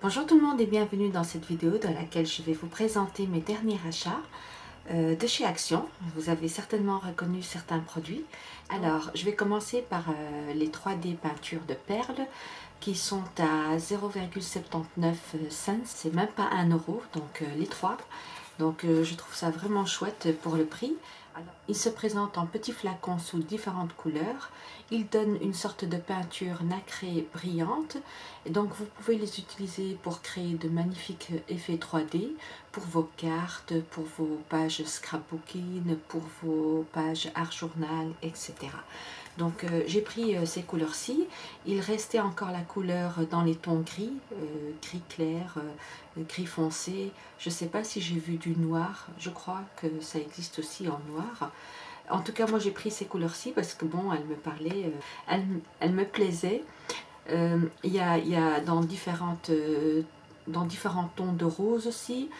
Bonjour tout le monde et bienvenue dans cette vidéo dans laquelle je vais vous présenter mes derniers achats euh, de chez Action. Vous avez certainement reconnu certains produits. Alors, je vais commencer par euh, les 3D peintures de perles qui sont à 0,79 cents, c'est même pas 1 euro, donc euh, les trois. Donc je trouve ça vraiment chouette pour le prix. Il se présente en petits flacons sous différentes couleurs. Il donne une sorte de peinture nacrée brillante. Et donc vous pouvez les utiliser pour créer de magnifiques effets 3D pour vos cartes, pour vos pages scrapbooking, pour vos pages art journal, etc. Donc euh, j'ai pris euh, ces couleurs-ci. Il restait encore la couleur dans les tons gris, euh, gris clair, gris foncé. Je ne sais pas si j'ai vu du noir. Je crois que ça existe aussi en noir. En tout cas, moi j'ai pris ces couleurs-ci parce que bon, elles me parlaient, elles, me plaisaient. Il y, a, dans, différentes, dans différents tons de rose aussi.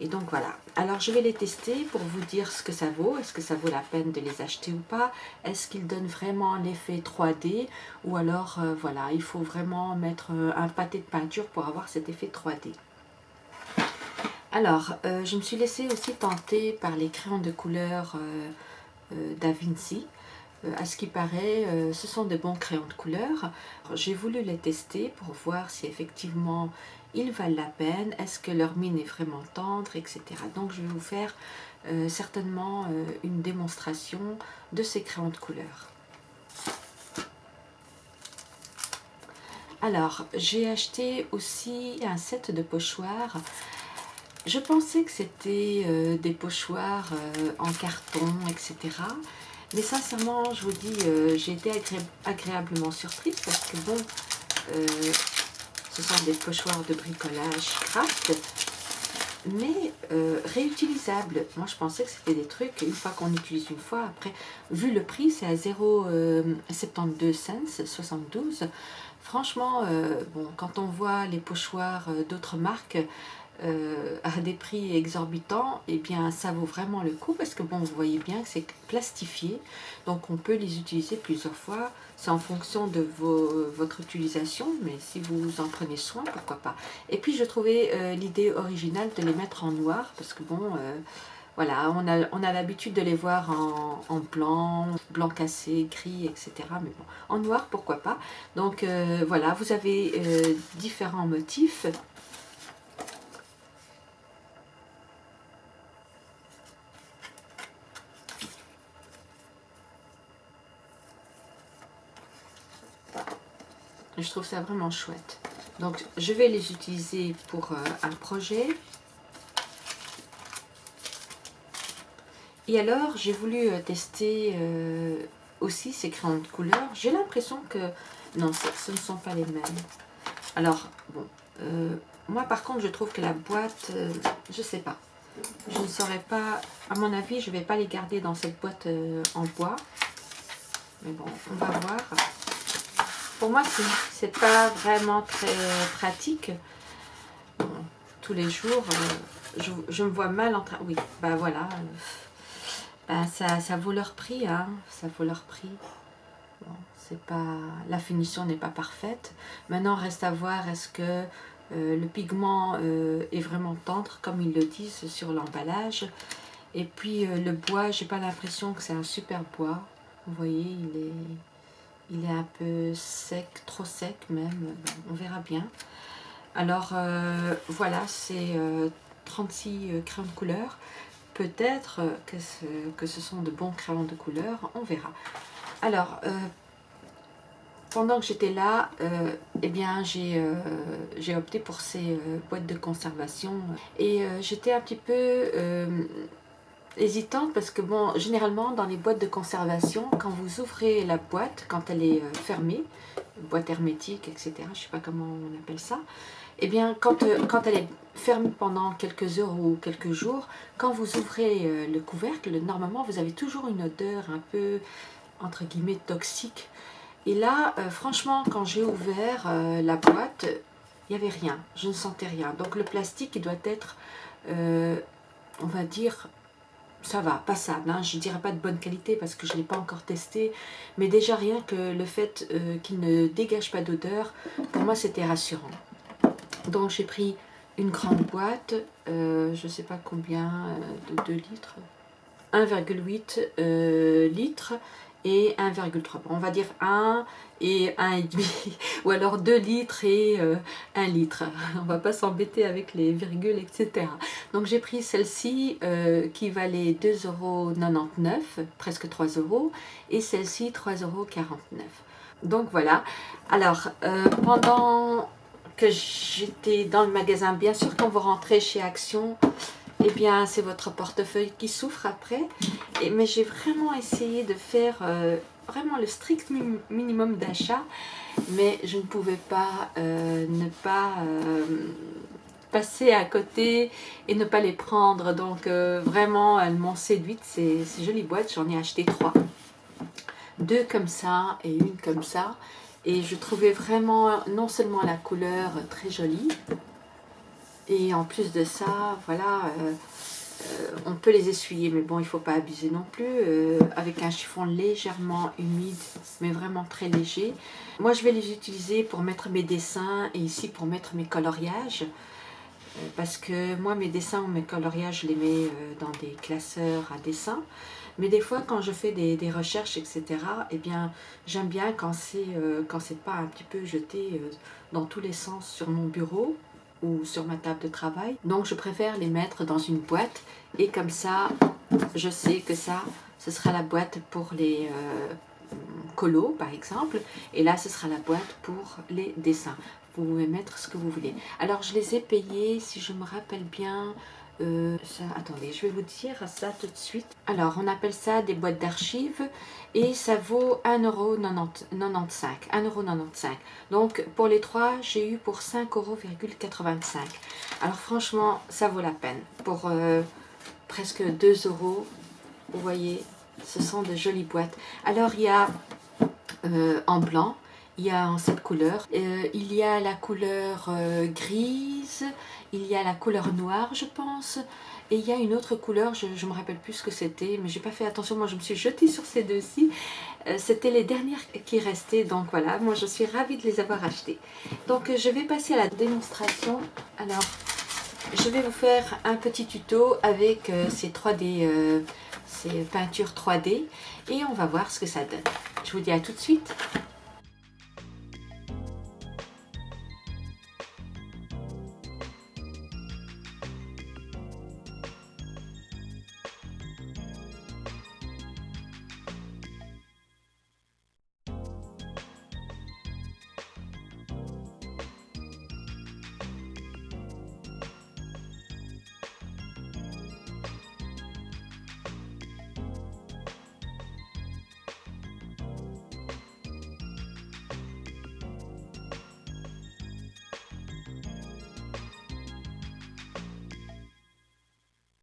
Et donc voilà, alors je vais les tester pour vous dire ce que ça vaut, est-ce que ça vaut la peine de les acheter ou pas, est-ce qu'ils donnent vraiment l'effet 3D ou alors euh, voilà, il faut vraiment mettre euh, un pâté de peinture pour avoir cet effet 3D. Alors, euh, je me suis laissée aussi tenter par les crayons de couleur Da Vinci. À ce qui paraît, ce sont de bons crayons de couleur. J'ai voulu les tester pour voir si effectivement ils valent la peine, est-ce que leur mine est vraiment tendre, etc. Donc je vais vous faire euh, certainement euh, une démonstration de ces crayons de couleur. Alors, j'ai acheté aussi un set de pochoirs. Je pensais que c'était euh, des pochoirs en carton, etc. Mais sincèrement, je vous dis, j'ai été agréablement surprise parce que bon, ce sont des pochoirs de bricolage craft, mais euh, réutilisables. Moi, je pensais que c'était des trucs, une fois qu'on utilise une fois, après, vu le prix, c'est à 0,72 cents, 72. Franchement, euh, bon, quand on voit les pochoirs euh, d'autres marques, euh, à des prix exorbitants, et eh bien ça vaut vraiment le coup parce que bon vous voyez bien que c'est plastifié donc on peut les utiliser plusieurs fois c'est en fonction de votre utilisation mais si vous en prenez soin pourquoi pas et puis je trouvais euh, l'idée originale de les mettre en noir parce que bon euh, voilà, on a, on a l'habitude de les voir en, en, blanc, blanc cassé, gris, etc. Mais bon, en noir, pourquoi pas. Donc voilà, vous avez différents motifs. Je trouve ça vraiment chouette. Donc, je vais les utiliser pour euh, un projet. Et alors, j'ai voulu euh, tester euh, aussi ces crayons de couleur. J'ai l'impression que... Non, ce ne sont pas les mêmes. Alors, bon. moi, par contre, je trouve que la boîte... je sais pas. Je ne saurais pas... À mon avis, je ne vais pas les garder dans cette boîte en bois. Mais bon, on va voir. Pour moi, c'est pas vraiment très pratique. tous les jours, euh, je, me vois mal en train... Oui, bah voilà. Bah, ça, ça vaut leur prix, hein. Ça vaut leur prix. c'est pas... La finition n'est pas parfaite. Maintenant, reste à voir, est-ce que euh, le pigment euh, est vraiment tendre, comme ils le disent sur l'emballage. Et puis, le bois, j'ai pas l'impression que c'est un super bois. Vous voyez, il est il est un peu sec, trop sec même, on verra bien. Alors euh, voilà, c'est 36 euh, euh, crayons de couleur. Peut-être que, que, ce sont de bons crayons de couleur, on verra. Alors, pendant que j'étais là, eh bien j'ai opté pour ces boîtes de conservation. Et j'étais un petit peu hésitante parce que bon, généralement dans les boîtes de conservation, quand vous ouvrez la boîte, quand elle est euh, fermée, boîte hermétique, etc., je sais pas comment on appelle ça, eh bien quand, euh, quand elle est fermée pendant quelques heures ou quelques jours, quand vous ouvrez euh, le couvercle, normalement vous avez toujours une odeur un peu, entre guillemets, toxique. Et là, franchement, quand j'ai ouvert la boîte, il n'y avait rien, je ne sentais rien. Donc le plastique, doit être, on va dire, ça va, passable. Hein. Je ne dirais pas de bonne qualité parce que je ne l'ai pas encore testé. Mais déjà rien que le fait euh, qu'il ne dégage pas d'odeur, pour moi c'était rassurant. Donc j'ai pris une grande boîte, euh, je ne sais pas combien, euh, de 2 litres, 1,8 litres et 1,3. on va dire 1 et 1,5 ou alors 2 litres et 1 litre. On va pas s'embêter avec les virgules, etc. Donc j'ai pris celle-ci qui valait 2,99 euros, presque 3 euros, et celle-ci 3,49 euros. Donc voilà. Alors, pendant que j'étais dans le magasin. Bien sûr, quand vous rentrez chez Action, eh bien, c'est votre portefeuille qui souffre après. Mais j'ai vraiment essayé de faire euh, vraiment le strict minimum d'achat. Mais je ne pouvais pas euh, ne pas euh, passer à côté et ne pas les prendre. Donc, vraiment, elles m'ont séduite. Ces jolies boîtes, j'en ai acheté trois. Deux comme ça et une comme ça. Et je trouvais vraiment non seulement la couleur très jolie, et en plus de ça, voilà, euh, euh, on peut les essuyer, mais bon, il ne faut pas abuser non plus, euh, avec un chiffon légèrement humide, mais vraiment très léger. Moi, je vais les utiliser pour mettre mes dessins et ici pour mettre mes coloriages, parce que moi, mes dessins ou mes coloriages, je les mets dans des classeurs à dessin. Mais des fois, quand je fais des, recherches, etc., eh bien, j'aime bien quand c'est pas un petit peu jeté dans tous les sens sur mon bureau ou sur ma table de travail. Donc, je préfère les mettre dans une boîte et comme ça, je sais que ça, ce sera la boîte pour les euh, colos, par exemple. Et là, ce sera la boîte pour les dessins. Vous pouvez mettre ce que vous voulez. Alors, je les ai payés, si je me rappelle bien, euh, attendez, je vais vous dire ça tout de suite. Alors, on appelle ça des boîtes d'archives et ça vaut 1,95€. 1,95€. Donc, pour les trois, j'ai eu pour 5,85€. Alors, franchement, ça vaut la peine. Pour euh, presque 2 euros, vous voyez, ce sont de jolies boîtes. Alors, il y a euh, en blanc, il y a en cette couleur. il y a la couleur grise, il y a la couleur noire, je pense. Et il y a une autre couleur, je ne me rappelle plus ce que c'était, mais j'ai pas fait attention. Moi, je me suis jetée sur ces deux-ci. Euh, c'était les dernières qui restaient, donc voilà. Moi, je suis ravie de les avoir achetées. Donc, je vais passer à la démonstration. Alors, je vais vous faire un petit tuto avec euh, ces 3D, euh, ces peintures 3D. Et on va voir ce que ça donne. Je vous dis à tout de suite.